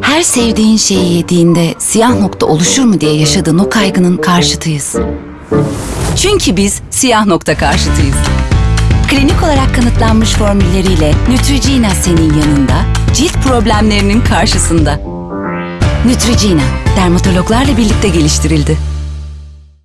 Her sevdiğin şeyi yediğinde siyah nokta oluşur mu diye yaşadığın o kaygının karşıtıyız. Çünkü biz siyah nokta karşıtıyız. Klinik olarak kanıtlanmış formülleriyle Neutrogena senin yanında, cilt problemlerinin karşısında. Neutrogena, dermatologlarla birlikte geliştirildi.